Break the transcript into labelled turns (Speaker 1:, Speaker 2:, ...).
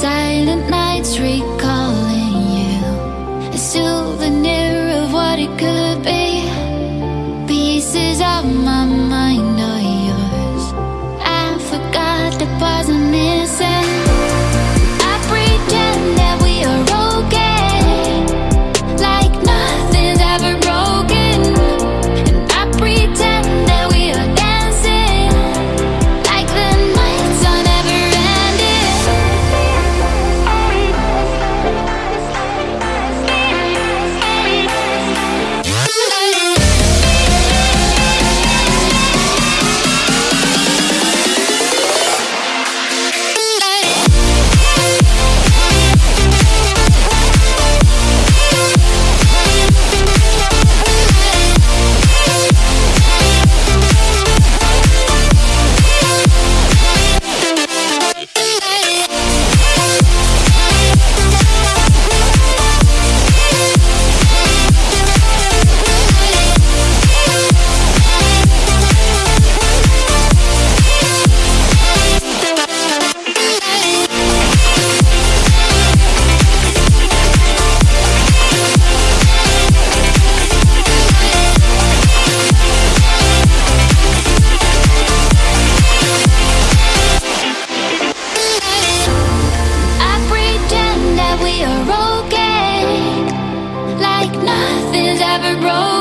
Speaker 1: Silent nights recalling you. A souvenir nothing's ever broken.